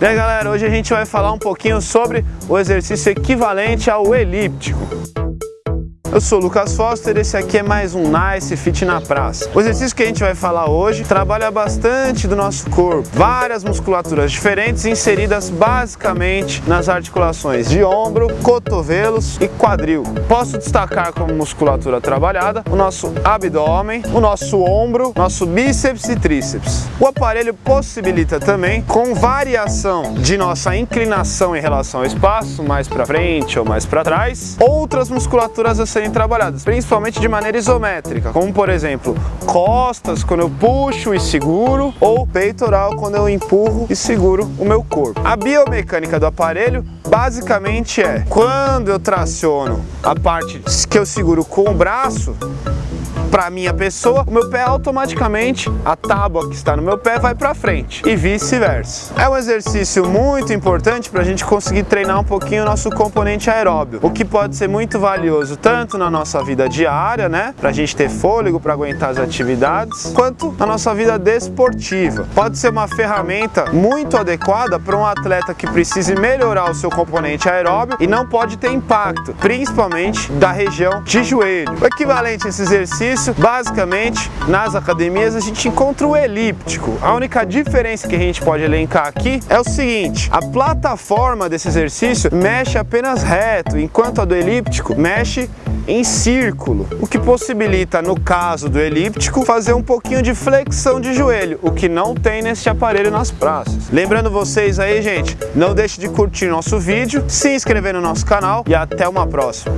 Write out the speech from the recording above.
Aí galera, hoje a gente vai falar um pouquinho sobre o exercício equivalente ao elíptico. Eu sou o Lucas Foster, esse aqui é mais um Nice Fit na Praça. O exercício que a gente vai falar hoje trabalha bastante do nosso corpo, várias musculaturas diferentes inseridas basicamente nas articulações de ombro, cotovelos e quadril. Posso destacar como musculatura trabalhada o nosso abdômen, o nosso ombro, nosso bíceps e tríceps. O aparelho possibilita também, com variação de nossa inclinação em relação ao espaço, mais para frente ou mais para trás, outras musculaturas a serem trabalhadas, principalmente de maneira isométrica, como por exemplo, costas quando eu puxo e seguro, ou peitoral quando eu empurro e seguro o meu corpo. A biomecânica do aparelho basicamente é, quando eu traciono a parte que eu seguro com o braço, para minha pessoa, o meu pé automaticamente, a tábua que está no meu pé vai para frente e vice-versa. É um exercício muito importante para a gente conseguir treinar um pouquinho o nosso componente aeróbio, o que pode ser muito valioso tanto na nossa vida diária, né, para a gente ter fôlego para aguentar as atividades, quanto na nossa vida desportiva. Pode ser uma ferramenta muito adequada para um atleta que precise melhorar o seu componente aeróbio e não pode ter impacto, principalmente da região de joelho. O equivalente a esse exercício isso, basicamente, nas academias a gente encontra o elíptico. A única diferença que a gente pode elencar aqui é o seguinte, a plataforma desse exercício mexe apenas reto, enquanto a do elíptico mexe em círculo, o que possibilita, no caso do elíptico, fazer um pouquinho de flexão de joelho, o que não tem nesse aparelho nas praças. Lembrando vocês aí, gente, não deixe de curtir nosso vídeo, se inscrever no nosso canal e até uma próxima.